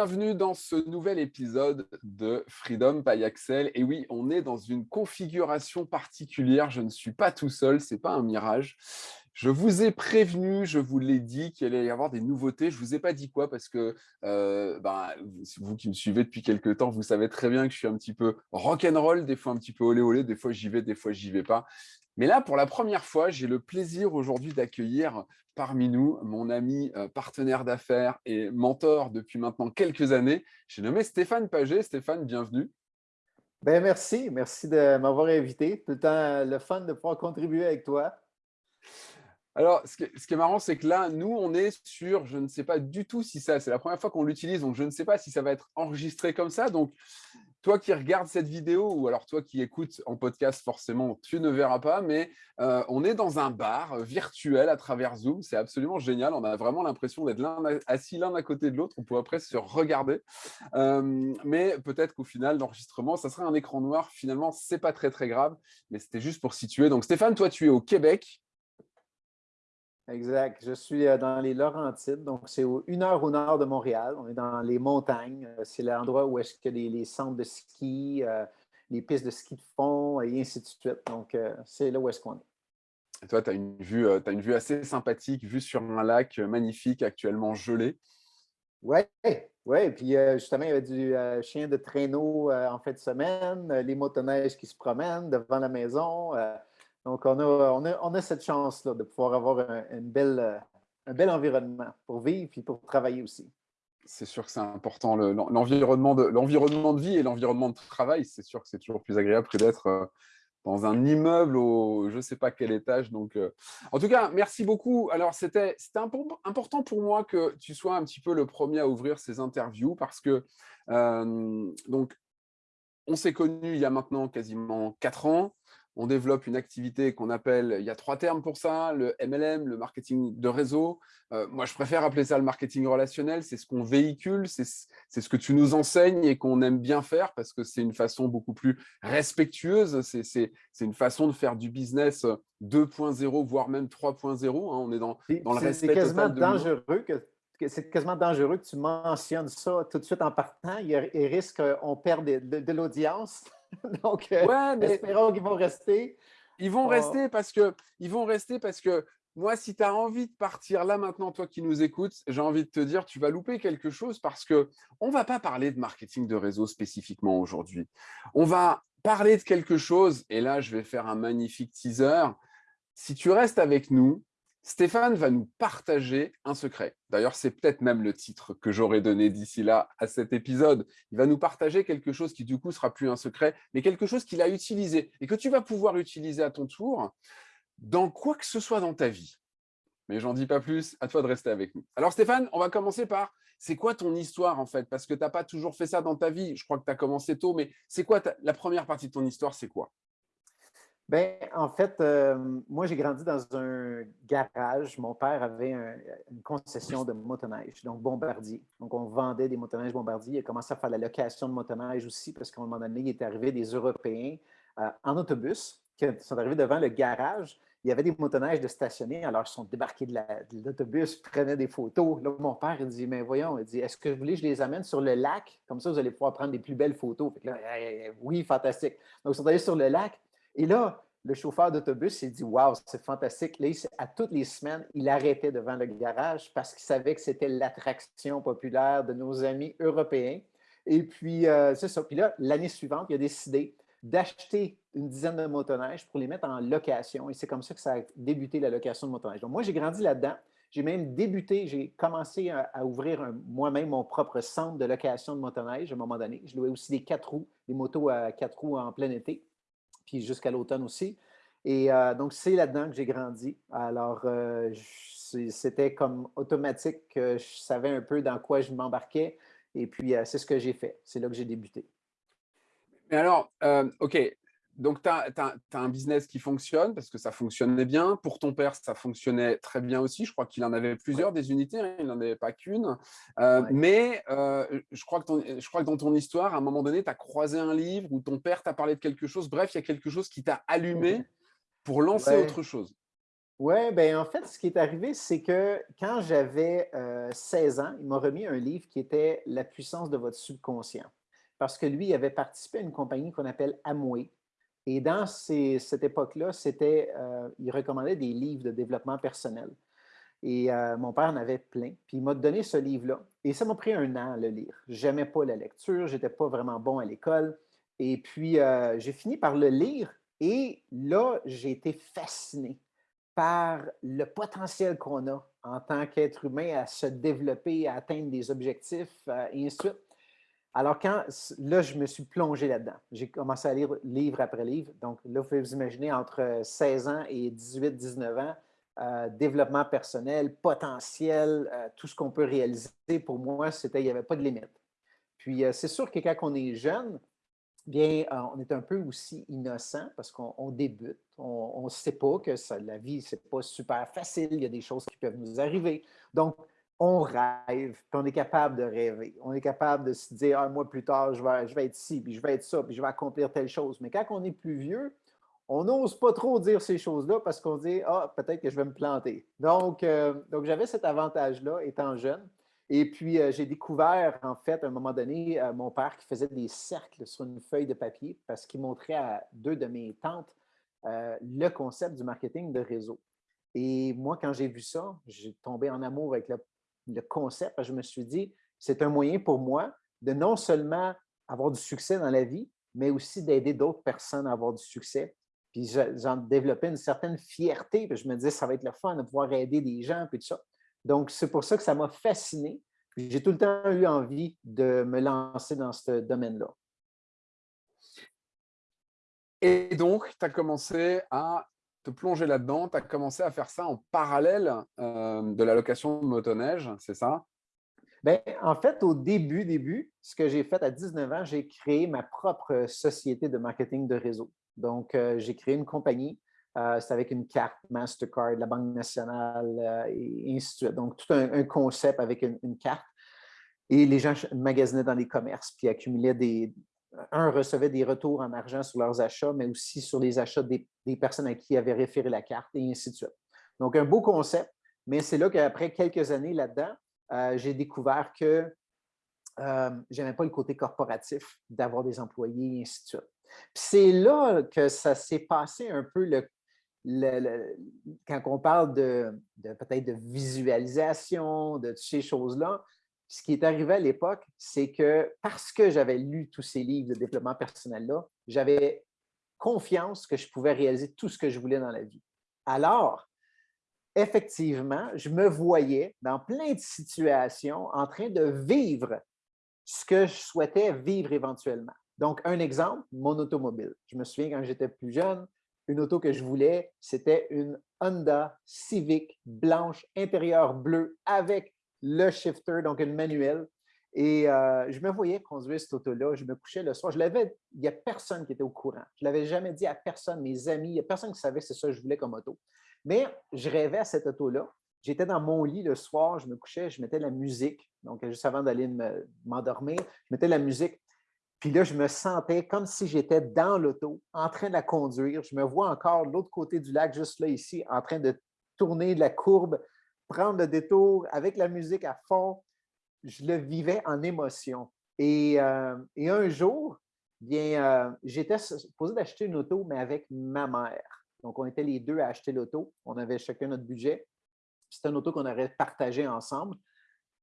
bienvenue dans ce nouvel épisode de Freedom by Axel. Et oui, on est dans une configuration particulière. Je ne suis pas tout seul, ce n'est pas un mirage. Je vous ai prévenu, je vous l'ai dit qu'il allait y avoir des nouveautés. Je ne vous ai pas dit quoi parce que euh, ben, vous qui me suivez depuis quelques temps, vous savez très bien que je suis un petit peu rock'n'roll, des fois un petit peu olé olé, des fois j'y vais, des fois j'y vais pas. Mais là, pour la première fois, j'ai le plaisir aujourd'hui d'accueillir parmi nous mon ami euh, partenaire d'affaires et mentor depuis maintenant quelques années. J'ai nommé Stéphane Paget. Stéphane, bienvenue. Ben merci, merci de m'avoir invité. Tout le temps le fun de pouvoir contribuer avec toi. Alors, ce qui, est, marrant, c'est que là, nous, on est sur, je ne sais pas du tout si ça, c'est la première fois qu'on l'utilise, donc je ne sais pas si ça va être enregistré comme ça. Donc, toi qui regardes cette vidéo, ou alors toi qui écoutes en podcast, forcément, tu ne verras pas, mais euh, on est dans un bar virtuel à travers Zoom. C'est absolument génial. On a vraiment l'impression d'être assis l'un à côté de l'autre. On pourrait presque se regarder. Euh, mais peut-être qu'au final, l'enregistrement, ça serait un écran noir. Finalement, ce n'est pas très, très grave, mais c'était juste pour situer. Donc, Stéphane, toi, tu es au Québec. Exact. Je suis euh, dans les Laurentides, donc c'est une heure au nord de Montréal. On est dans les montagnes. Euh, c'est l'endroit où est-ce que les, les, centres de ski, euh, les pistes de ski de fond et ainsi de suite. Donc, c'est là où est-ce qu'on est. Et toi, tu as, une vue, as une vue assez sympathique, vue sur un lac magnifique, actuellement gelé. Oui. Et puis justement, il y avait du chien de traîneau en fin de semaine, les motoneiges qui se promènent devant la maison. Donc, on a, cette chance-là de pouvoir avoir un bel environnement pour vivre et pour travailler aussi. C'est sûr que c'est important, l'environnement de, de vie et l'environnement de travail, c'est sûr que c'est toujours plus agréable que d'être euh, dans un immeuble au je ne sais pas quel étage. Donc, euh, En tout cas, merci beaucoup. Alors, c'était important pour moi que tu sois un petit peu le premier à ouvrir ces interviews parce que, euh, donc, on s'est connus il y a maintenant quasiment quatre ans on développe une activité qu'on appelle, il y a trois termes pour ça, le MLM, le marketing de réseau. Euh, moi, je préfère appeler ça le marketing relationnel. C'est ce qu'on véhicule, c'est ce que tu nous enseignes et qu'on aime bien faire parce que c'est une façon beaucoup plus respectueuse. C'est une façon de faire du business 2.0, voire même 3.0. Hein. On est dans, dans le respect quasiment dangereux que c'est quasiment dangereux que tu mentionnes ça tout de suite en partant. Il, risque qu'on perde de l'audience. Donc, euh, ouais, mais espérons qu'ils vont rester. Ils vont rester parce que, ils vont rester parce que moi, si tu as envie de partir là maintenant, toi qui nous écoutes, j'ai envie de te dire, tu vas louper quelque chose parce qu'on ne va pas parler de marketing de réseau spécifiquement aujourd'hui. On va parler de quelque chose, et là, je vais faire un magnifique teaser. Si tu restes avec nous, Stéphane va nous partager un secret. D'ailleurs, c'est peut-être même le titre que j'aurais donné d'ici là à cet épisode. Il va nous partager quelque chose qui, du coup, sera plus un secret, mais quelque chose qu'il a utilisé et que tu vas pouvoir utiliser à ton tour dans quoi que ce soit dans ta vie. Mais j'en dis pas plus, à toi de rester avec nous. Alors Stéphane, on va commencer par, c'est quoi ton histoire en fait? Parce que tu n'as pas toujours fait ça dans ta vie, je crois que tu as commencé tôt, mais c'est quoi la première partie de ton histoire, c'est quoi? Bien, en fait, euh, moi, j'ai grandi dans un garage. Mon père avait une concession de motoneige, donc Bombardier. Donc, on vendait des motoneiges Bombardier. Il a commencé à faire la location de motoneige aussi parce qu'à un moment donné, il est arrivé des Européens euh, en autobus qui sont arrivés devant le garage. Il y avait des motoneiges de stationner, alors ils sont débarqués de l'autobus, prenaient des photos. Là, mon père, il dit, mais voyons, il dit, est-ce que vous voulez que je les amène sur le lac? Comme ça, vous allez pouvoir prendre des plus belles photos. oui, fantastique. Donc, ils sont allés sur le lac. Et là, le chauffeur d'autobus s'est dit Waouh, c'est fantastique. Là, à toutes les semaines, il arrêtait devant le garage parce qu'il savait que c'était l'attraction populaire de nos amis européens. Et puis, euh, c'est ça. Puis là, l'année suivante, il a décidé d'acheter une dizaine de motoneiges pour les mettre en location. Et c'est comme ça que ça a débuté la location de motoneiges. Donc, moi, j'ai grandi là-dedans. J'ai même débuté, j'ai commencé à, ouvrir moi-même mon propre centre de location de motoneige à un moment donné. Je louais aussi des quatre roues, des motos à quatre roues en plein été puis jusqu'à l'automne aussi. Et euh, donc, c'est là-dedans que j'ai grandi. Alors, euh, c'était comme automatique que je savais un peu dans quoi je m'embarquais. Et puis, euh, c'est ce que j'ai fait. C'est là que j'ai débuté. Mais alors, OK, donc, tu as, un business qui fonctionne parce que ça fonctionnait bien. Pour ton père, ça fonctionnait très bien aussi. Je crois qu'il en avait plusieurs des unités, hein, il n'en avait pas qu'une. Euh, mais euh, je, crois que je crois que dans ton histoire, à un moment donné, tu as croisé un livre où ton père t'a parlé de quelque chose. Bref, il y a quelque chose qui t'a allumé pour lancer autre chose. Oui, bien en fait, ce qui est arrivé, c'est que quand j'avais 16 ans, il m'a remis un livre qui était La puissance de votre subconscient. Parce que lui, il avait participé à une compagnie qu'on appelle Amway. Et dans cette époque-là, c'était, il recommandait des livres de développement personnel. Et mon père en avait plein. Puis il m'a donné ce livre-là. Et ça m'a pris un an à le lire. Je n'aimais pas la lecture, je n'étais pas vraiment bon à l'école. Et puis, j'ai fini par le lire. Et là, j'ai été fasciné par le potentiel qu'on a en tant qu'être humain à se développer, à atteindre des objectifs, euh, et ainsi de suite. Alors, quand, là, je me suis plongé là-dedans. J'ai commencé à lire livre après livre. Donc, là, vous pouvez vous imaginer entre 16 ans et 18-19 ans, euh, développement personnel, potentiel, euh, tout ce qu'on peut réaliser, pour moi, c'était, il n'y avait pas de limite. Puis, c'est sûr que quand on est jeune, bien, euh, on est un peu aussi innocent parce qu'on débute. On ne sait pas que la vie, ce n'est pas super facile. Il y a des choses qui peuvent nous arriver. Donc, on rêve, puis on est capable de rêver. On est capable de se dire, un mois plus tard, je vais, je vais être ci, puis je vais être ça, puis je vais accomplir telle chose. Mais quand on est plus vieux, on n'ose pas trop dire ces choses-là parce qu'on dit, ah, peut-être que je vais me planter. Donc, euh, j'avais cet avantage-là étant jeune. Et puis, euh, j'ai découvert, en fait, à un moment donné, euh, mon père qui faisait des cercles sur une feuille de papier parce qu'il montrait à deux de mes tantes le concept du marketing de réseau. Et moi, quand j'ai vu ça, j'ai tombé en amour avec le, concept. Je me suis dit, c'est un moyen pour moi de non seulement avoir du succès dans la vie, mais aussi d'aider d'autres personnes à avoir du succès. Puis j'en développais une certaine fierté. Puis je me disais, ça va être le fun de pouvoir aider des gens, puis tout ça. Donc, c'est pour ça que ça m'a fasciné. J'ai tout le temps eu envie de me lancer dans ce domaine-là. Et donc, tu as commencé à te plonger là-dedans, tu as commencé à faire ça en parallèle euh, de la location de motoneige, c'est ça? Bien, en fait, au début, début, ce que j'ai fait à 19 ans, j'ai créé ma propre société de marketing de réseau. Donc, euh, j'ai créé une compagnie euh, c'est avec une carte Mastercard, la Banque nationale, euh, et ainsi de suite. Donc, tout un, concept avec une, carte. Et les gens magasinaient dans les commerces, puis accumulaient des... Un recevait des retours en argent sur leurs achats, mais aussi sur les achats des, personnes à qui avaient référé la carte, et ainsi de suite. Donc, un beau concept, mais c'est là qu'après quelques années là-dedans, euh, j'ai découvert que euh, je n'aimais pas le côté corporatif d'avoir des employés, et ainsi de suite. C'est là que ça s'est passé un peu le, quand on parle de, peut-être de visualisation, de ces choses-là, ce qui est arrivé à l'époque, c'est que parce que j'avais lu tous ces livres de développement personnel-là, j'avais confiance que je pouvais réaliser tout ce que je voulais dans la vie. Alors, effectivement, je me voyais dans plein de situations en train de vivre ce que je souhaitais vivre éventuellement. Donc, un exemple, mon automobile. Je me souviens quand j'étais plus jeune, une auto que je voulais, c'était une Honda Civic blanche, intérieur bleu, avec le shifter, donc une manuel. Et euh, je me voyais conduire cette auto-là. Je me couchais le soir. Je l'avais, il n'y a personne qui était au courant. Je ne l'avais jamais dit à personne, mes amis, il n'y a personne qui savait c'est ça que je voulais comme auto. Mais je rêvais à cette auto-là. J'étais dans mon lit le soir, je me couchais, je mettais la musique. Donc, juste avant d'aller m'endormir, je mettais la musique. Puis là, je me sentais comme si j'étais dans l'auto, en train de la conduire. Je me vois encore de l'autre côté du lac, juste là, ici, en train de tourner de la courbe, prendre le détour avec la musique à fond. Je le vivais en émotion. Et, euh, un jour, bien, euh, j'étais supposé d'acheter une auto, mais avec ma mère. Donc, on était les deux à acheter l'auto. On avait chacun notre budget. C'était une auto qu'on aurait partagée ensemble.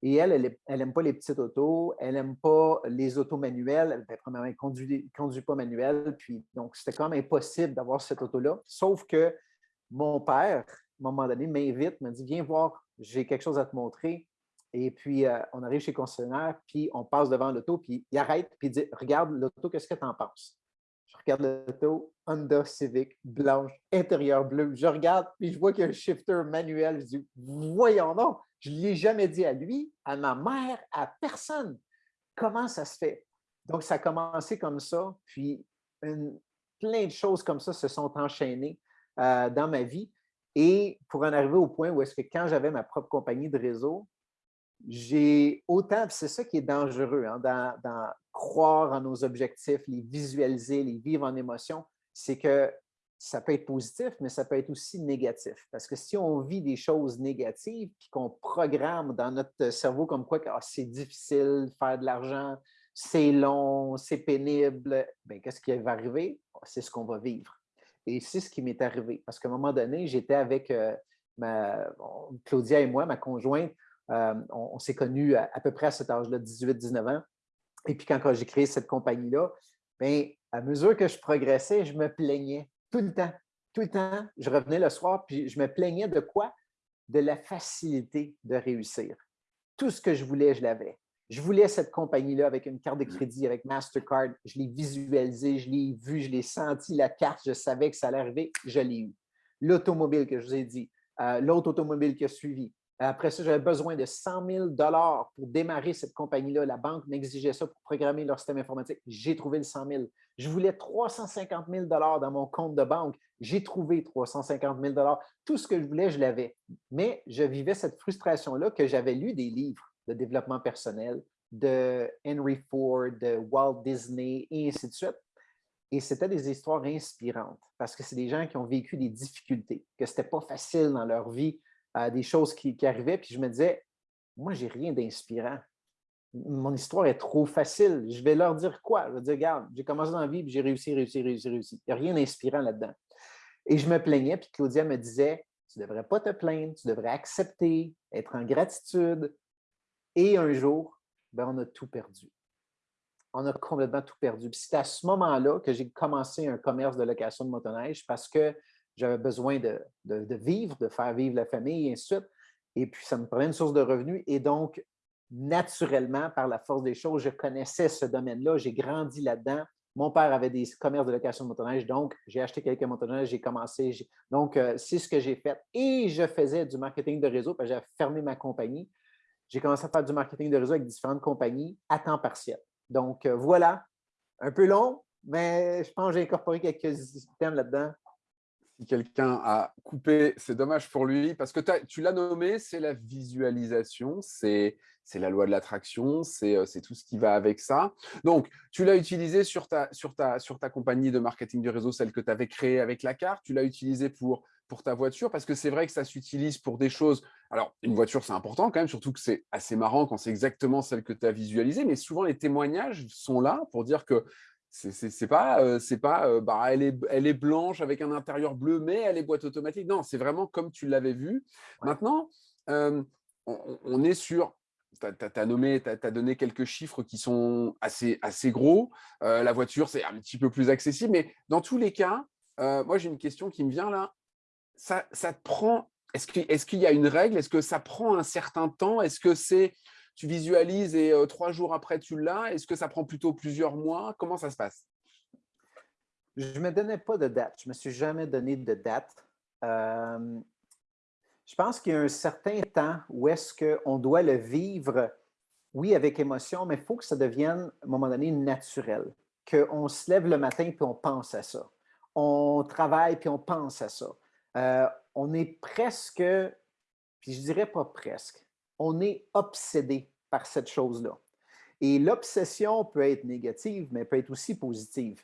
Et elle, elle n'aime pas les petites autos, elle n'aime pas les autos manuelles. Premièrement, elle ne conduit, pas manuel. Puis, donc, c'était quand même impossible d'avoir cette auto-là. Sauf que mon père, un moment donné, m'invite, me dit Viens voir, j'ai quelque chose à te montrer. Et puis, euh, on arrive chez le concessionnaire, puis on passe devant l'auto, puis il arrête, puis il dit Regarde l'auto, qu'est-ce que tu en penses Je regarde l'auto, Honda Civic, blanche, intérieur bleu. Je regarde, puis je vois qu'il y a un shifter manuel. Je dis Voyons donc je ne l'ai jamais dit à lui, à ma mère, à personne. Comment ça se fait? Donc, ça a commencé comme ça, puis plein de choses comme ça se sont enchaînées euh, dans ma vie. Et pour en arriver au point où est-ce que quand j'avais ma propre compagnie de réseau, j'ai autant, c'est ça qui est dangereux, hein, dans, croire en nos objectifs, les visualiser, les vivre en émotion, c'est que ça peut être positif, mais ça peut être aussi négatif. Parce que si on vit des choses négatives, puis qu'on programme dans notre cerveau comme quoi ah, c'est difficile de faire de l'argent, c'est long, c'est pénible, bien, qu'est-ce qui va arriver? Ah, c'est ce qu'on va vivre. Et c'est ce qui m'est arrivé. Parce qu'à un moment donné, j'étais avec euh, Claudia et moi, ma conjointe, euh, on, s'est connus à, peu près à cet âge-là, 18-19 ans. Et puis quand, j'ai créé cette compagnie-là, bien, à mesure que je progressais, je me plaignais tout le temps. Tout le temps, je revenais le soir, puis je me plaignais de quoi? De la facilité de réussir. Tout ce que je voulais, je l'avais. Je voulais cette compagnie-là avec une carte de mmh. crédit, avec Mastercard. Je l'ai visualisé, je l'ai vu, je l'ai senti, la carte, je savais que ça allait arriver, je l'ai eu. L'automobile que je vous ai dit, euh, l'autre automobile qui a suivi, après ça, j'avais besoin de 100 000 pour démarrer cette compagnie-là. La banque m'exigeait ça pour programmer leur système informatique. J'ai trouvé le 100 000. Je voulais 350 000 dans mon compte de banque. J'ai trouvé 350 000 Tout ce que je voulais, je l'avais. Mais je vivais cette frustration-là que j'avais lu des livres de développement personnel de Henry Ford, de Walt Disney, et ainsi de suite. Et c'était des histoires inspirantes parce que c'est des gens qui ont vécu des difficultés, que ce n'était pas facile dans leur vie des choses qui, arrivaient, puis je me disais, moi, j'ai rien d'inspirant. Mon histoire est trop facile. Je vais leur dire quoi? Je vais dire, regarde, j'ai commencé dans la vie, puis j'ai réussi, réussi, réussi, réussi. Il n'y a rien d'inspirant là-dedans. Et je me plaignais, puis Claudia me disait, tu ne devrais pas te plaindre, tu devrais accepter, être en gratitude. Et un jour, ben, on a tout perdu. On a complètement tout perdu. c'est à ce moment-là que j'ai commencé un commerce de location de motoneige parce que j'avais besoin de, vivre, de faire vivre la famille, et ainsi de suite. Et puis, ça me prenait une source de revenus. Et donc, naturellement, par la force des choses, je connaissais ce domaine-là. J'ai grandi là-dedans. Mon père avait des commerces de location de motoneige, donc j'ai acheté quelques motoneiges, j'ai commencé. Donc, euh, c'est ce que j'ai fait. Et je faisais du marketing de réseau, parce que j'avais fermé ma compagnie. J'ai commencé à faire du marketing de réseau avec différentes compagnies à temps partiel. Donc, euh, voilà, un peu long, mais je pense que j'ai incorporé quelques systèmes là-dedans si quelqu'un a coupé, c'est dommage pour lui, parce que tu l'as nommé, c'est la visualisation, c'est la loi de l'attraction, euh, c'est tout ce qui va avec ça. Donc, tu l'as utilisé sur ta, sur, ta, sur ta compagnie de marketing du réseau, celle que tu avais créée avec la carte, tu l'as utilisé pour, pour ta voiture, parce que c'est vrai que ça s'utilise pour des choses... Alors, une voiture, c'est important quand même, surtout que c'est assez marrant quand c'est exactement celle que tu as visualisée, mais souvent les témoignages sont là pour dire que c'est pas, c'est pas bah, elle, est, elle est blanche avec un intérieur bleu, mais elle est boîte automatique. Non, c'est vraiment comme tu l'avais vu. Maintenant, on, est sur, tu as, nommé, tu as, donné quelques chiffres qui sont assez, assez gros. la voiture, c'est un petit peu plus accessible, mais dans tous les cas, moi j'ai une question qui me vient là. Ça, prend, est-ce qu'il est qu'il y a une règle? Est-ce que ça prend un certain temps? Est-ce que c'est tu visualises et trois jours après, tu l'as? Est-ce que ça prend plutôt plusieurs mois? Comment ça se passe? Je ne me donnais pas de date. Je ne me suis jamais donné de date. je pense qu'il y a un certain temps où est-ce qu'on doit le vivre, oui, avec émotion, mais il faut que ça devienne, à un moment donné, naturel. Qu'on se lève le matin puis on pense à ça. On travaille puis on pense à ça. On est presque, puis je dirais pas presque, on est obsédé par cette chose-là. Et l'obsession peut être négative, mais peut être aussi positive.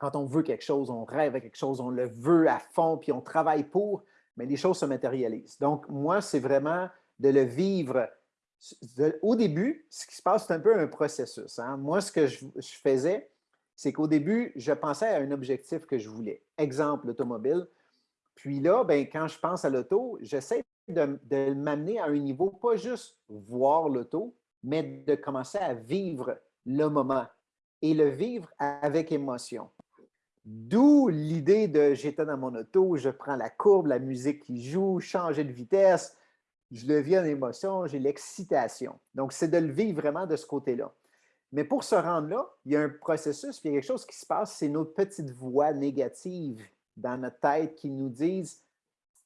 Quand on veut quelque chose, on rêve à quelque chose, on le veut à fond, puis on travaille pour, mais les choses se matérialisent. Donc, moi, c'est vraiment de le vivre. au début, ce qui se passe, c'est un peu un processus. Hein. Moi, ce que je, je faisais, c'est qu'au début, je pensais à un objectif que je voulais. Exemple, l'automobile. Puis là, ben, quand je pense à l'auto, j'essaie de, m'amener à un niveau, pas juste voir l'auto, mais de commencer à vivre le moment et le vivre avec émotion. D'où l'idée de j'étais dans mon auto, je prends la courbe, la musique qui joue, changer de vitesse, je le vis en émotion, j'ai l'excitation. Donc, c'est de le vivre vraiment de ce côté-là. Mais pour se rendre là, il y a un processus, puis il y a quelque chose qui se passe, c'est nos petites voix négatives dans notre tête qui nous disent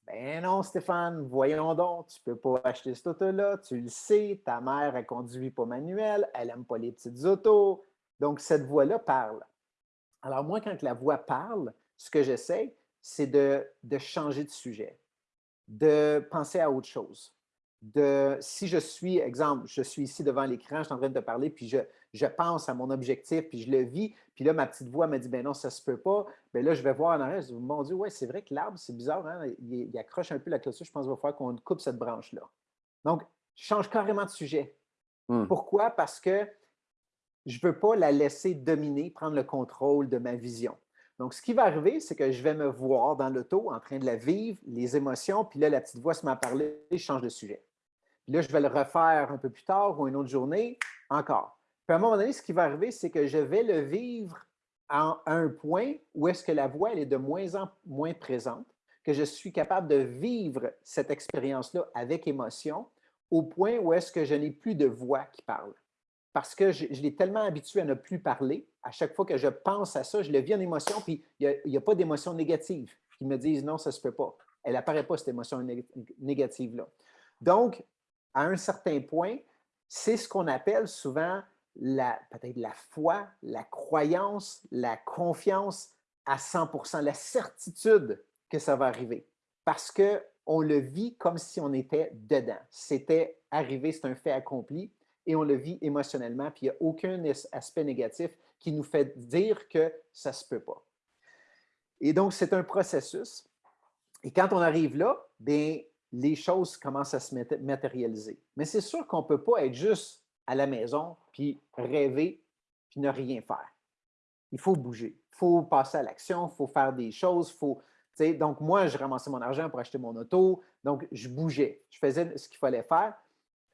ben non, Stéphane, voyons donc, tu ne peux pas acheter cette auto-là, tu le sais, ta mère, elle conduit pas manuel, elle n'aime pas les petites autos. Donc, cette voix-là parle. Alors, moi, quand la voix parle, ce que j'essaie, c'est de, changer de sujet, de penser à autre chose. de, si je suis, exemple, je suis ici devant l'écran, je suis en train de parler, puis je, je, pense à mon objectif, puis je le vis, puis là, ma petite voix me dit, ben non, ça ne se peut pas. Bien là, je vais voir en arrière, je dis, mon Dieu, ouais, c'est vrai que l'arbre, c'est bizarre, hein? il, accroche un peu la clôture, je pense qu'il va falloir qu'on coupe cette branche-là. Donc, je change carrément de sujet. Hmm. Pourquoi? Parce que je ne veux pas la laisser dominer, prendre le contrôle de ma vision. Donc, ce qui va arriver, c'est que je vais me voir dans l'auto en train de la vivre, les émotions, puis là, la petite voix se met à parler, je change de sujet. Puis là, je vais le refaire un peu plus tard ou une autre journée, encore. Puis à un moment donné, ce qui va arriver, c'est que je vais le vivre à un point où est-ce que la voix elle est de moins en moins présente, que je suis capable de vivre cette expérience-là avec émotion, au point où est-ce que je n'ai plus de voix qui parle parce que je, l'ai tellement habitué à ne plus parler. À chaque fois que je pense à ça, je le vis en émotion, puis il n'y a, pas d'émotion négative qui me disent non, ça ne se peut pas. Elle n'apparaît pas, cette émotion négative-là. Donc, à un certain point, c'est ce qu'on appelle souvent peut-être la foi, la croyance, la confiance à 100% la certitude que ça va arriver. Parce qu'on le vit comme si on était dedans. C'était arrivé, c'est un fait accompli et on le vit émotionnellement, puis il n'y a aucun aspect négatif qui nous fait dire que ça ne se peut pas. Et donc, c'est un processus. Et quand on arrive là, bien, les choses commencent à se matérialiser. Mais c'est sûr qu'on ne peut pas être juste à la maison, puis rêver, puis ne rien faire. Il faut bouger. Il faut passer à l'action, il faut faire des choses, faut, donc, moi, je ramassais mon argent pour acheter mon auto. Donc, je bougeais. Je faisais ce qu'il fallait faire.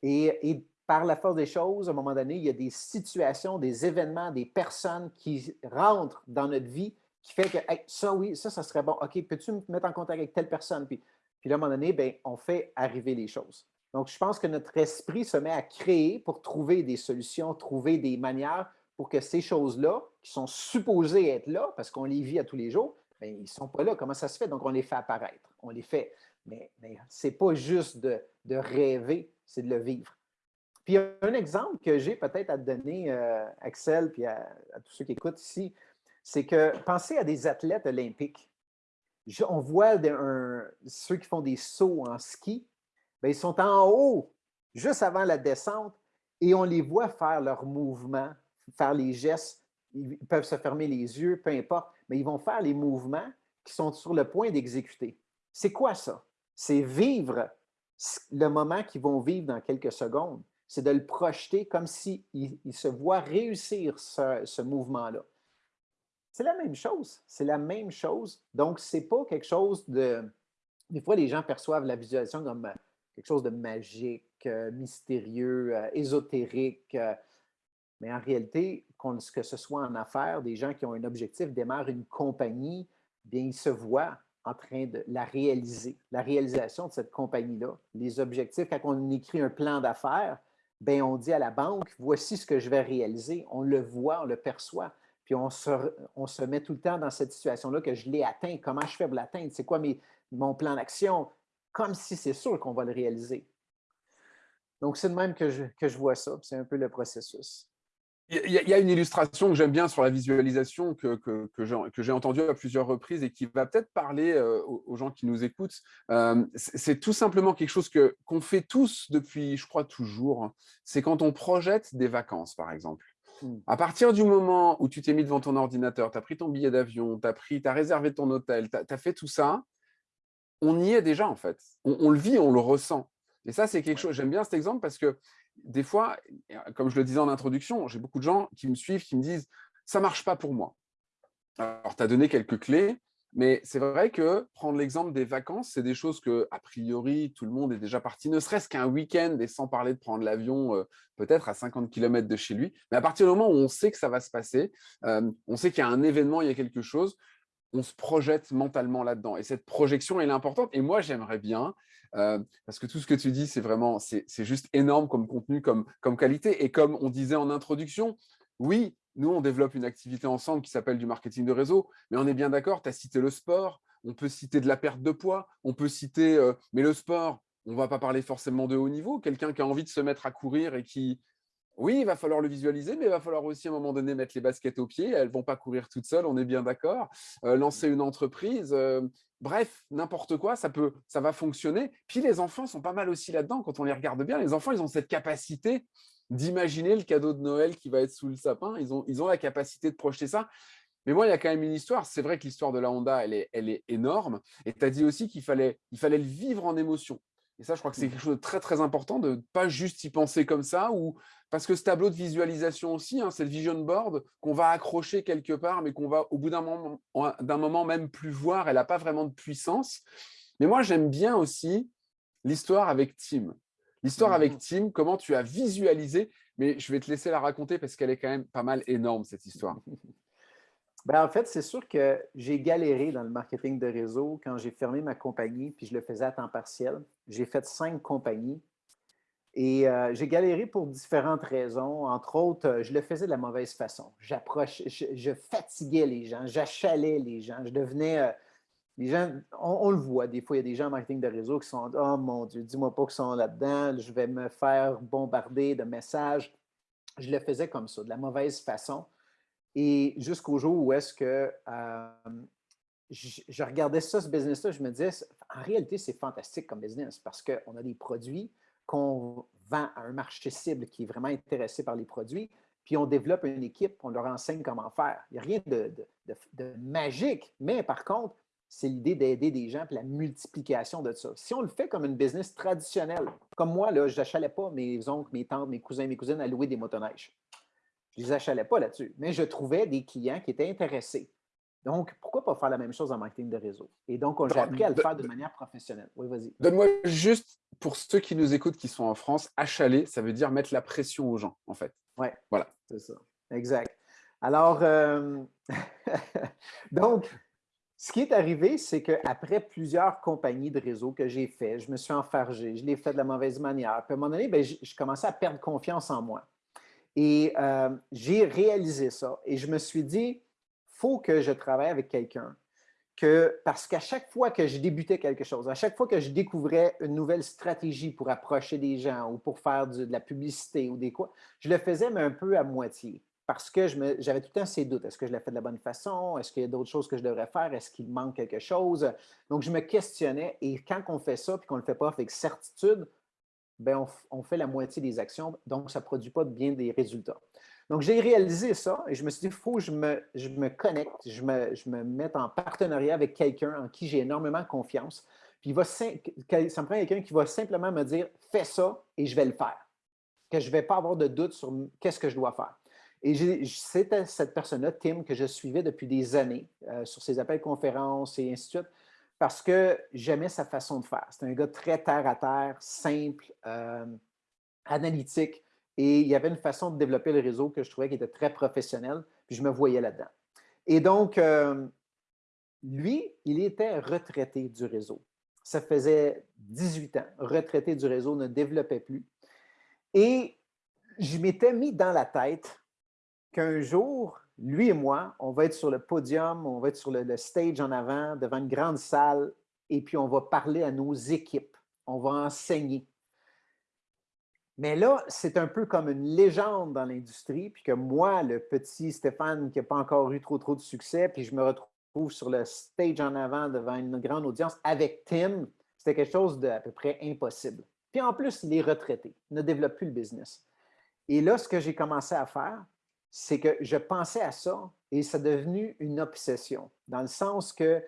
Et, par la force des choses, à un moment donné, il y a des situations, des événements, des personnes qui rentrent dans notre vie qui fait que ça, oui, ça, ça serait bon. OK, peux-tu me mettre en contact avec telle personne? Puis, à un moment donné, bien, on fait arriver les choses. Donc, je pense que notre esprit se met à créer pour trouver des solutions, trouver des manières pour que ces choses-là, qui sont supposées être là, parce qu'on les vit à tous les jours, bien, ils ne sont pas là. Comment ça se fait? Donc, on les fait apparaître. On les fait. Mais, ce n'est pas juste de, rêver, c'est de le vivre. Puis un exemple que j'ai peut-être à donner, euh, Axel, puis à, tous ceux qui écoutent ici, c'est que pensez à des athlètes olympiques. on voit ceux qui font des sauts en ski, bien, ils sont en haut, juste avant la descente, et on les voit faire leurs mouvements, faire les gestes. Ils peuvent se fermer les yeux, peu importe, mais ils vont faire les mouvements qui sont sur le point d'exécuter. C'est quoi ça? C'est vivre le moment qu'ils vont vivre dans quelques secondes c'est de le projeter comme s'il il se voit réussir ce, mouvement-là. C'est la même chose. C'est la même chose. Donc, ce n'est pas quelque chose de... Des fois, les gens perçoivent la visualisation comme quelque chose de magique, euh, mystérieux, euh, ésotérique. mais en réalité, que ce soit en affaires, des gens qui ont un objectif démarrent une compagnie, bien, ils se voient en train de la réaliser, la réalisation de cette compagnie-là. Les objectifs, quand on écrit un plan d'affaires, ben, on dit à la banque, voici ce que je vais réaliser. On le voit, on le perçoit. Puis on se, on se met tout le temps dans cette situation-là que je l'ai atteint. Comment je fais pour l'atteindre? C'est quoi mes, mon plan d'action? Comme si c'est sûr qu'on va le réaliser. Donc, c'est de même que je, que je vois ça. C'est un peu le processus. Il y, a une illustration que j'aime bien sur la visualisation que, que, que j'ai entendue à plusieurs reprises et qui va peut-être parler euh, aux, gens qui nous écoutent. Euh, c'est tout simplement quelque chose qu'on fait tous depuis, je crois, toujours. Hein. C'est quand on projette des vacances, par exemple. Mmh. À partir du moment où tu t'es mis devant ton ordinateur, tu as pris ton billet d'avion, tu as, as, réservé ton hôtel, tu as, fait tout ça, on y est déjà en fait. On, on le vit, on le ressent. Et ça, c'est quelque chose, j'aime bien cet exemple parce que des fois, comme je le disais en introduction, j'ai beaucoup de gens qui me suivent, qui me disent « ça ne marche pas pour moi ». Alors, tu as donné quelques clés, mais c'est vrai que prendre l'exemple des vacances, c'est des choses que, a priori, tout le monde est déjà parti, ne serait-ce qu'un week-end, et sans parler de prendre l'avion euh, peut-être à 50 km de chez lui. Mais à partir du moment où on sait que ça va se passer, euh, on sait qu'il y a un événement, il y a quelque chose, on se projette mentalement là-dedans. Et cette projection, elle est importante. Et moi, j'aimerais bien, euh, parce que tout ce que tu dis, c'est vraiment, c'est juste énorme comme contenu, comme, qualité. Et comme on disait en introduction, oui, nous, on développe une activité ensemble qui s'appelle du marketing de réseau, mais on est bien d'accord, tu as cité le sport, on peut citer de la perte de poids, on peut citer, euh, mais le sport, on ne va pas parler forcément de haut niveau, quelqu'un qui a envie de se mettre à courir et qui, Oui, il va falloir le visualiser, mais il va falloir aussi à un moment donné mettre les baskets aux pieds. Elles ne vont pas courir toutes seules, on est bien d'accord. Euh, lancer une entreprise, euh, bref, n'importe quoi, ça, peut, ça va fonctionner. Puis les enfants sont pas mal aussi là-dedans, quand on les regarde bien. Les enfants, ils ont cette capacité d'imaginer le cadeau de Noël qui va être sous le sapin. Ils ont, la capacité de projeter ça. Mais moi, il y a quand même une histoire. C'est vrai que l'histoire de la Honda, elle est, elle est énorme. Et tu as dit aussi qu'il fallait, il fallait le vivre en émotion. Et ça, je crois que c'est mmh. quelque chose de très, très important de ne pas juste y penser comme ça. Ou... Parce que ce tableau de visualisation aussi, hein, cette vision board qu'on va accrocher quelque part, mais qu'on va au bout d'un moment, moment même plus voir, elle n'a pas vraiment de puissance. Mais moi, j'aime bien aussi l'histoire avec Tim. L'histoire avec mmh. Tim, comment tu as visualisé, mais je vais te laisser la raconter parce qu'elle est quand même pas mal énorme, cette histoire. Ben, en fait, c'est sûr que j'ai galéré dans le marketing de réseau quand j'ai fermé ma compagnie, puis je le faisais à temps partiel. J'ai fait cinq compagnies et euh, j'ai galéré pour différentes raisons. Entre autres, euh, je le faisais de la mauvaise façon. J'approche, je, fatiguais les gens, j'achalais les gens, je devenais. Euh, les gens, on, le voit, des fois, il y a des gens en marketing de réseau qui sont Oh mon Dieu, dis-moi pas qu'ils sont là-dedans, je vais me faire bombarder de messages. Je le faisais comme ça, de la mauvaise façon. Et jusqu'au jour où est-ce que je, regardais ça, ce business-là, je me disais, en réalité, c'est fantastique comme business parce qu'on a des produits qu'on vend à un marché cible qui est vraiment intéressé par les produits, puis on développe une équipe, on leur enseigne comment faire. Il n'y a rien de, magique, mais par contre, c'est l'idée d'aider des gens, puis la multiplication de ça. Si on le fait comme une business traditionnelle, comme moi, je n'achalais pas mes oncles, mes tantes, mes cousins, mes cousines à louer des motoneiges. Je ne les achalais pas là-dessus, mais je trouvais des clients qui étaient intéressés. Donc, pourquoi pas faire la même chose en marketing de réseau? Et donc, j'ai appris à le faire de manière professionnelle. Oui, vas-y. Donne-moi juste, pour ceux qui nous écoutent, qui sont en France, achaler, ça veut dire mettre la pression aux gens, en fait. Oui, voilà. c'est ça. Exact. Alors, euh, donc, ce qui est arrivé, c'est qu'après plusieurs compagnies de réseau que j'ai fait, je me suis enfargé, je l'ai fait de la mauvaise manière. Puis à un moment donné, ben, je commençais à perdre confiance en moi. Et euh, j'ai réalisé ça et je me suis dit, faut que je travaille avec quelqu'un. Que, parce qu'à chaque fois que je débutais quelque chose, à chaque fois que je découvrais une nouvelle stratégie pour approcher des gens ou pour faire de la publicité ou des quoi, je le faisais, mais un peu à moitié. Parce que j'avais tout le temps ces doutes. Est-ce que je l'ai fait de la bonne façon? Est-ce qu'il y a d'autres choses que je devrais faire? Est-ce qu'il manque quelque chose? Donc, je me questionnais. Et quand on fait ça et qu'on ne le fait pas avec certitude, ben, on, fait la moitié des actions, donc ça ne produit pas bien des résultats. Donc, j'ai réalisé ça et je me suis dit, il faut que je me, connecte, je me, je me mette en partenariat avec quelqu'un en qui j'ai énormément confiance. Puis, il va, ça me prend quelqu'un qui va simplement me dire, fais ça et je vais le faire. Que je ne vais pas avoir de doute sur qu'est-ce que je dois faire. Et c'était cette personne-là, Tim, que je suivais depuis des années euh, sur ses appels conférences et ainsi de suite parce que j'aimais sa façon de faire. C'est un gars très terre à terre, simple, euh, analytique, et il y avait une façon de développer le réseau que je trouvais qui était très professionnelle, puis je me voyais là-dedans. Et donc, euh, lui, il était retraité du réseau. Ça faisait 18 ans, retraité du réseau, ne développait plus. Et je m'étais mis dans la tête qu'un jour, lui et moi, on va être sur le podium, on va être sur le, stage en avant, devant une grande salle, et puis on va parler à nos équipes, on va enseigner. Mais là, c'est un peu comme une légende dans l'industrie, puis que moi, le petit Stéphane qui n'a pas encore eu trop, trop de succès, puis je me retrouve sur le stage en avant devant une grande audience avec Tim, c'était quelque chose d'à peu près impossible. Puis en plus, il est retraité, ne développe plus le business. Et là, ce que j'ai commencé à faire, c'est que je pensais à ça et ça devenu une obsession, dans le sens que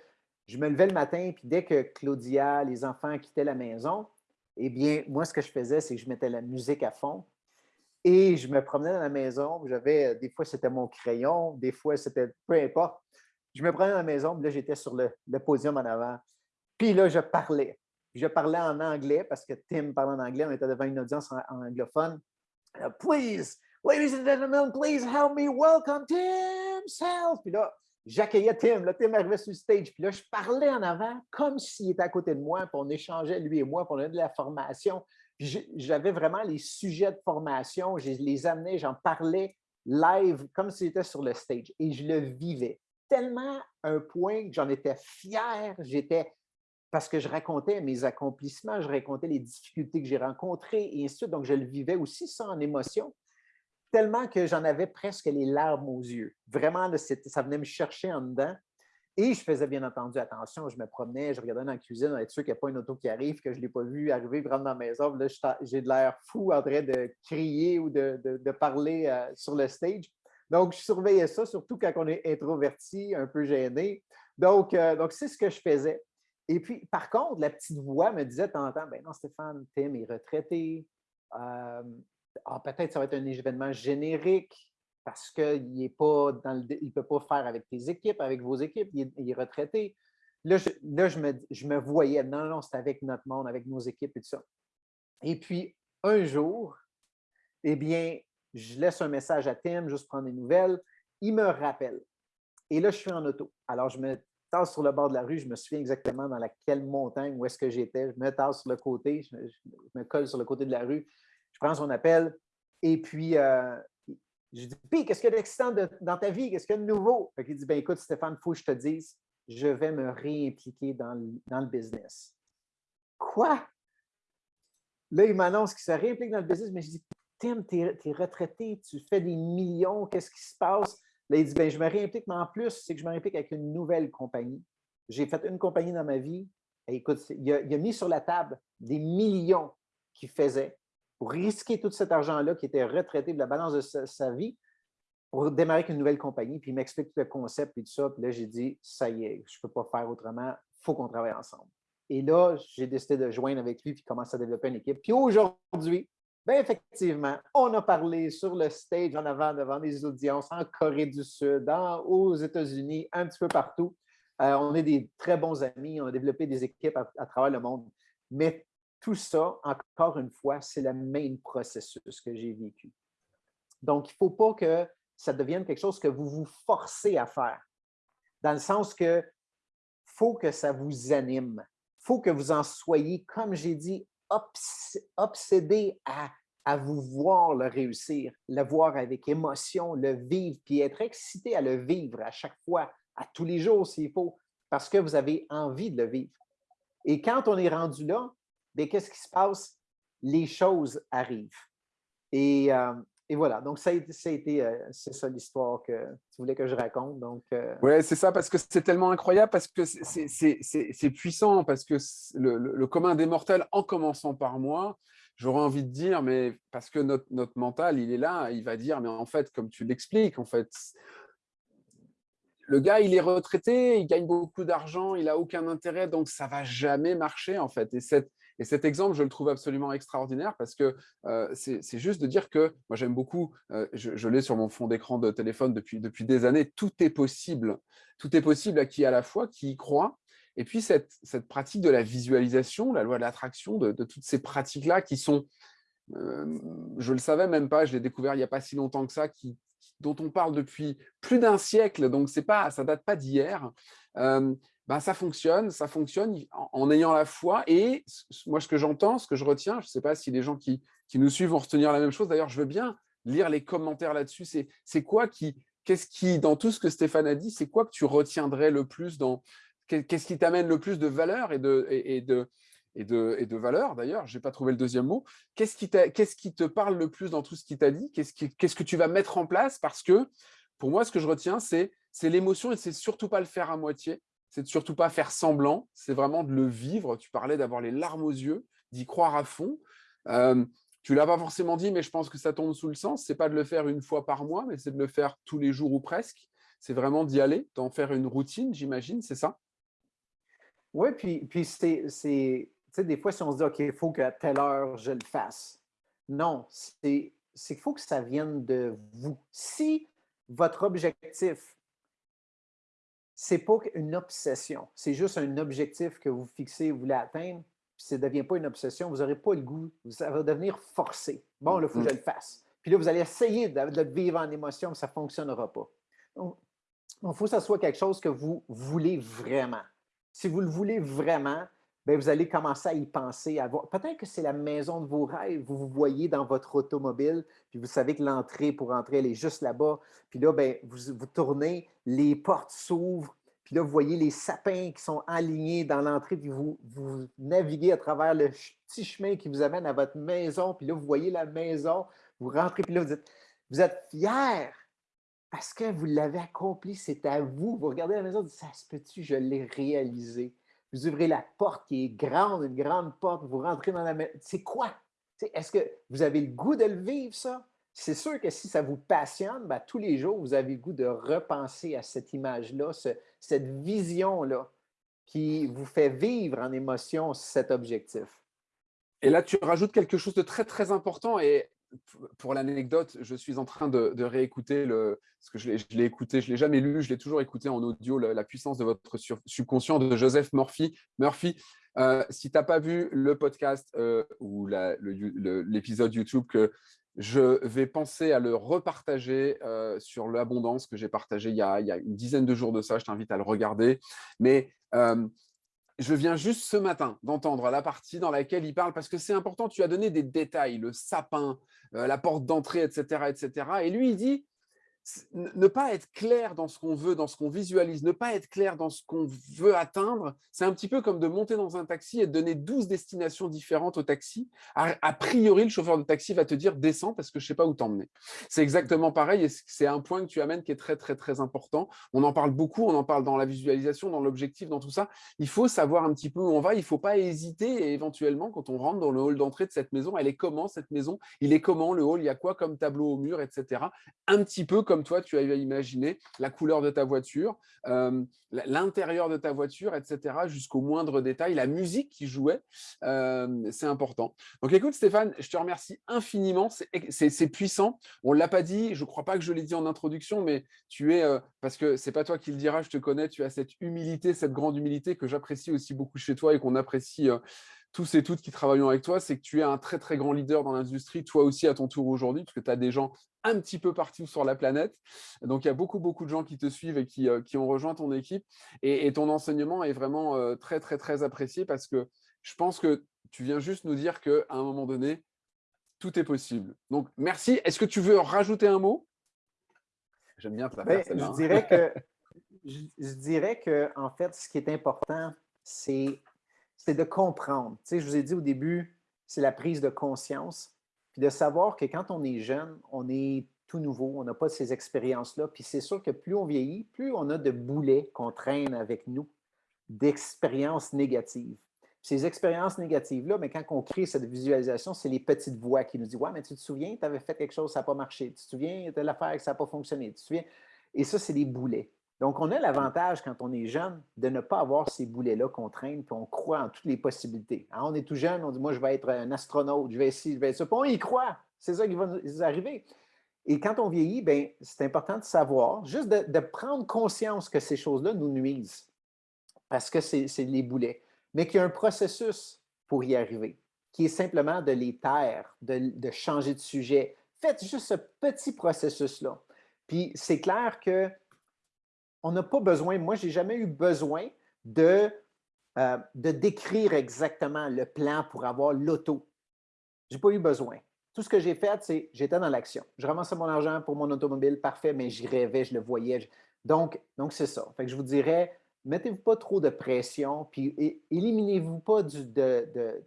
je me levais le matin, puis dès que Claudia, les enfants quittaient la maison, eh bien, moi, ce que je faisais, c'est que je mettais la musique à fond et je me promenais dans la maison. J'avais, des fois, c'était mon crayon, des fois, c'était peu importe. Je me promenais dans la maison, puis là, j'étais sur le, podium en avant. Puis là, je parlais. Je parlais en anglais parce que Tim parlait en anglais, on était devant une audience en, anglophone. Please, Ladies and gentlemen, please help me welcome Tim Self. Puis là, j'accueillais Tim. Là, Tim arrivait sur le stage. Puis là, je parlais en avant comme s'il était à côté de moi. Puis on échangeait, lui et moi, puis on de la formation. Puis j'avais vraiment les sujets de formation. Je les amenais, j'en parlais live comme s'il était sur le stage. Et je le vivais. Tellement un point que j'en étais fier. J'étais parce que je racontais mes accomplissements, je racontais les difficultés que j'ai rencontrées et ainsi de suite. Donc, je le vivais aussi ça en émotion. Tellement que j'en avais presque les larmes aux yeux. Vraiment, ça venait me chercher en dedans. Et je faisais bien entendu attention. Je me promenais, je regardais dans la cuisine, être sûr qu'il n'y a pas une auto qui arrive, que je ne l'ai pas vu arriver, rentrer dans la maison. Là, j'ai de l'air fou en train de crier ou de, parler euh, sur le stage. Donc, je surveillais ça, surtout quand on est introverti, un peu gêné. Donc, euh, donc c'est ce que je faisais. Et puis, par contre, la petite voix me disait de temps en temps, ben non, Stéphane, Tim est retraité. Euh, ah, peut-être ça va être un événement générique parce qu'il ne peut pas faire avec tes équipes, avec vos équipes, il est, retraité. Là, je, me, je me voyais, non, non, c'est avec notre monde, avec nos équipes et tout ça. Et puis, un jour, eh bien, je laisse un message à Tim, juste prendre des nouvelles. Il me rappelle. Et là, je suis en auto. Alors, je me tasse sur le bord de la rue. Je me souviens exactement dans laquelle montagne, où est-ce que j'étais. Je me tasse sur le côté, je me, colle sur le côté de la rue. Je prends son appel. Et puis, euh, je dis Puis, qu'est-ce qu'il y a d'excitant dans ta vie? Qu'est-ce qu'il y a de nouveau? il dit ben, Écoute, Stéphane, il faut que je te dise, je vais me réimpliquer dans le, dans le business. Quoi? Là, il m'annonce qu'il se réimplique dans le business, mais je dis Tim, tu es, retraité, tu fais des millions, qu'est-ce qui se passe? Là, il dit, ben, je me réimplique, mais en plus, c'est que je me réimplique avec une nouvelle compagnie. J'ai fait une compagnie dans ma vie. Et écoute, il a, mis sur la table des millions qu'il faisait pour risquer tout cet argent-là qui était retraité de la balance de sa, vie pour démarrer avec une nouvelle compagnie. Puis il m'explique tout le concept et tout ça. Puis là, j'ai dit, ça y est, je ne peux pas faire autrement, il faut qu'on travaille ensemble. Et là, j'ai décidé de joindre avec lui puis commencer à développer une équipe. Puis aujourd'hui, Bien, effectivement, on a parlé sur le stage en avant devant des audiences en Corée du Sud, aux États-Unis, un petit peu partout. Euh, on est des très bons amis, on a développé des équipes à, travers le monde. Mais tout ça, encore une fois, c'est le même processus que j'ai vécu. Donc, il ne faut pas que ça devienne quelque chose que vous vous forcez à faire. Dans le sens que faut que ça vous anime. Il faut que vous en soyez, comme j'ai dit, obsédé à, à vous voir le réussir, le voir avec émotion, le vivre, puis être excité à le vivre à chaque fois, à tous les jours s'il faut, parce que vous avez envie de le vivre. Et quand on est rendu là, bien, qu'est-ce qui se passe? Les choses arrivent. Et, euh, et voilà, donc ça a été, euh, c'est ça l'histoire que tu voulais que je raconte. Donc, euh Oui, c'est ça, parce que c'est tellement incroyable, parce que c'est puissant, parce que le, commun des mortels, en commençant par moi, j'aurais envie de dire, mais parce que notre, notre mental, il est là, il va dire, mais en fait, comme tu l'expliques, en fait, le gars, il est retraité, il gagne beaucoup d'argent, il n'a aucun intérêt, donc ça ne va jamais marcher, en fait. Et cette, et cet exemple, je le trouve absolument extraordinaire parce que euh, c'est juste de dire que, moi j'aime beaucoup, euh, je, l'ai sur mon fond d'écran de téléphone depuis, depuis des années, tout est possible. Tout est possible à qui à la fois, qui y croit. Et puis cette, cette pratique de la visualisation, la loi de l'attraction, de, toutes ces pratiques-là qui sont, euh, je ne le savais même pas, je l'ai découvert il n'y a pas si longtemps que ça, dont on parle depuis plus d'un siècle, donc pas, ça ne date pas d'hier. Ben, ça fonctionne, ça fonctionne en, ayant la foi. Et moi, ce que j'entends, ce que je retiens, je ne sais pas si les gens qui, nous suivent vont retenir la même chose. D'ailleurs, je veux bien lire les commentaires là-dessus. C'est quoi qui, qu'est-ce qui, dans tout ce que Stéphane a dit, c'est quoi que tu retiendrais le plus dans, qu'est-ce qui t'amène le plus de valeur et de, et, de, et de, et de valeur d'ailleurs, je n'ai pas trouvé le deuxième mot. Qu'est-ce qui, qui te parle le plus dans tout ce qu'il t'a dit? Qu'est-ce qu'est-ce que tu vas mettre en place? Parce que pour moi, ce que je retiens, c'est l'émotion et c'est surtout pas le faire à moitié c'est de surtout pas faire semblant, c'est vraiment de le vivre. Tu parlais d'avoir les larmes aux yeux, d'y croire à fond. Euh, tu l'as pas forcément dit, mais je pense que ça tombe sous le sens. C'est pas de le faire une fois par mois, mais c'est de le faire tous les jours ou presque. C'est vraiment d'y aller, d'en faire une routine, j'imagine, c'est ça? Oui, puis, puis c'est, tu sais, des fois, si on se dit, OK, il faut qu'à telle heure, je le fasse. Non, c'est qu'il faut que ça vienne de vous. Si votre objectif, c'est pas une obsession. C'est juste un objectif que vous fixez, vous voulez atteindre. Puis ça ne devient pas une obsession. Vous n'aurez pas le goût. Ça va devenir forcé. Bon, là, il faut que je le fasse. Puis là, vous allez essayer de, le vivre en émotion, mais ça ne fonctionnera pas. Donc, il faut que ça soit quelque chose que vous voulez vraiment. Si vous le voulez vraiment, bien, vous allez commencer à y penser. Peut-être que c'est la maison de vos rêves. Vous vous voyez dans votre automobile, puis vous savez que l'entrée pour entrer, elle est juste là-bas. Puis là, bien, vous, vous tournez, les portes s'ouvrent, puis là, vous voyez les sapins qui sont alignés dans l'entrée, puis vous, vous naviguez à travers le petit chemin qui vous amène à votre maison, puis là, vous voyez la maison, vous rentrez, puis là, vous dites Vous êtes fiers parce que vous l'avez accompli, c'est à vous. Vous regardez la maison, vous dites, ça se peut-tu, je l'ai réalisé. Vous ouvrez la porte qui est grande, une grande porte, vous rentrez dans la maison. C'est quoi? Est-ce que vous avez le goût de le vivre, ça? C'est sûr que si ça vous passionne, ben, tous les jours, vous avez le goût de repenser à cette image-là, cette vision-là qui vous fait vivre en émotion cet objectif. Et là, tu rajoutes quelque chose de très, très important. Et pour l'anecdote, je suis en train de, réécouter, le, parce que je l'ai écouté, je ne l'ai jamais lu, je l'ai toujours écouté en audio, la, puissance de votre subconscient de Joseph Murphy. Murphy, euh, si tu n'as pas vu le podcast euh, ou l'épisode YouTube que je vais penser à le repartager euh, sur l'abondance que j'ai partagé il, y a une dizaine de jours de ça. Je t'invite à le regarder. Mais je viens juste ce matin d'entendre la partie dans laquelle il parle, parce que c'est important, tu as donné des détails, le sapin, la porte d'entrée, etc., etc. Et lui, il dit, ne pas être clair dans ce qu'on veut, dans ce qu'on visualise, ne pas être clair dans ce qu'on veut atteindre, c'est un petit peu comme de monter dans un taxi et de donner 12 destinations différentes au taxi. A, priori, le chauffeur de taxi va te dire « descends parce que je ne sais pas où t'emmener ». C'est exactement pareil et c'est un point que tu amènes qui est très, très, très important. On en parle beaucoup, on en parle dans la visualisation, dans l'objectif, dans tout ça. Il faut savoir un petit peu où on va, il ne faut pas hésiter et éventuellement, quand on rentre dans le hall d'entrée de cette maison, elle est comment cette maison? Il est comment? Le hall Il y a quoi comme tableau au mur, etc. Un petit peu comme toi, tu as imaginé, la couleur de ta voiture, euh, l'intérieur de ta voiture, etc., jusqu'au moindre détail, la musique qui jouait, euh, c'est important. Donc écoute Stéphane, je te remercie infiniment, c'est puissant. On ne l'a pas dit, je ne crois pas que je l'ai dit en introduction, mais tu es, euh, parce que c'est pas toi qui le diras, je te connais, tu as cette humilité, cette grande humilité que j'apprécie aussi beaucoup chez toi et qu'on apprécie tous et toutes qui travaillons avec toi, c'est que tu es un très, très grand leader dans l'industrie, toi aussi à ton tour aujourd'hui, parce que tu as des gens un petit peu partout sur la planète. Donc, il y a beaucoup, beaucoup de gens qui te suivent et qui, euh, ont rejoint ton équipe. Et, ton enseignement est vraiment euh, très, très, très apprécié parce que je pense que tu viens juste nous dire qu'à un moment donné, tout est possible. Donc, merci. Est-ce que tu veux rajouter un mot? J'aime bien ta ben, je dirais que je, je dirais que en fait, ce qui est important, c'est c'est de comprendre. Tu sais, je vous ai dit au début, c'est la prise de conscience, de savoir que quand on est jeune, on est tout nouveau, on n'a pas ces expériences-là. Puis c'est sûr que plus on vieillit, plus on a de boulets qu'on traîne avec nous, d'expériences négatives. Ces expériences négatives-là, mais quand on crée cette visualisation, c'est les petites voix qui nous disent Ouais, mais tu te souviens, tu avais fait quelque chose, ça n'a pas marché. Tu te souviens de l'affaire ça n'a pas fonctionné. Tu te souviens? Et ça, c'est des boulets. Donc, on a l'avantage, quand on est jeune, de ne pas avoir ces boulets-là qu'on traîne, puis on croit en toutes les possibilités. Hein, on est tout jeune, on dit, moi, je vais être un astronaute, je vais essayer, je vais être ça. Puis on y croit. C'est ça qui va nous arriver. Et quand on vieillit, ben, c'est important de savoir, juste de, prendre conscience que ces choses-là nous nuisent, parce que c'est les boulets, mais qu'il y a un processus pour y arriver, qui est simplement de les taire, de changer de sujet. Faites juste ce petit processus-là. Puis c'est clair que on n'a pas besoin, moi, je n'ai jamais eu besoin de, euh, de décrire exactement le plan pour avoir l'auto. Je n'ai pas eu besoin. Tout ce que j'ai fait, c'est j'étais dans l'action. Je ramassais mon argent pour mon automobile, parfait, mais j'y rêvais, je le voyais. Donc, donc c'est ça. Je vous dirais, mettez-vous pas trop de pression, puis éliminez-vous pas de,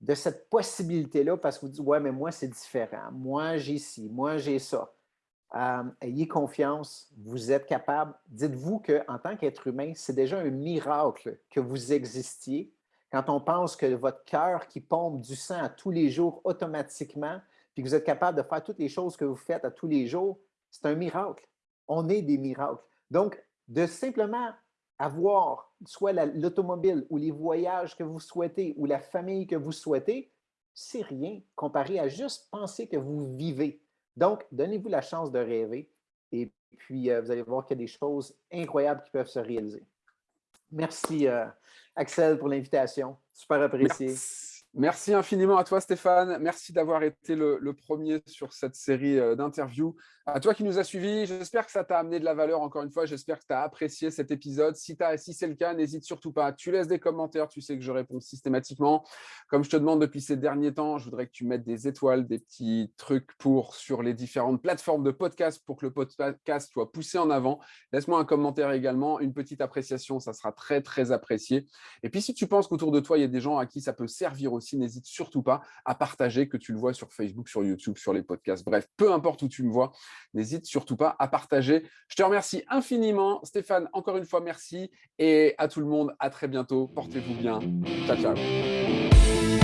de cette possibilité-là parce que vous dites, ouais, mais moi, c'est différent. Moi, j'ai ci, moi, j'ai ça. Euh, ayez confiance, vous êtes capable. Dites-vous qu'en tant qu'être humain, c'est déjà un miracle que vous existiez. Quand on pense que votre cœur qui pompe du sang à tous les jours automatiquement, puis que vous êtes capable de faire toutes les choses que vous faites à tous les jours, c'est un miracle. On est des miracles. Donc, de simplement avoir soit l'automobile ou les voyages que vous souhaitez ou la famille que vous souhaitez, c'est rien comparé à juste penser que vous vivez. Donc, donnez-vous la chance de rêver et puis euh, vous allez voir qu'il y a des choses incroyables qui peuvent se réaliser. Merci, euh, Axel, pour l'invitation. Super apprécié. Merci infiniment à toi, Stéphane. Merci d'avoir été le, premier sur cette série euh, d'interviews. À toi qui nous as suivis, j'espère que ça t'a amené de la valeur encore une fois. J'espère que tu as apprécié cet épisode. Si, si c'est le cas, n'hésite surtout pas. Tu laisses des commentaires, tu sais que je réponds systématiquement. Comme je te demande depuis ces derniers temps, je voudrais que tu mettes des étoiles, des petits trucs pour sur les différentes plateformes de podcast pour que le podcast soit poussé en avant. Laisse-moi un commentaire également, une petite appréciation, ça sera très, très apprécié. Et puis, si tu penses qu'autour de toi, il y a des gens à qui ça peut servir aussi, aussi, n'hésite surtout pas à partager que tu le vois sur Facebook, sur YouTube, sur les podcasts. Bref, peu importe où tu me vois, n'hésite surtout pas à partager. Je te remercie infiniment. Stéphane, encore une fois, merci. Et à tout le monde, à très bientôt. Portez-vous bien. Ciao, ciao.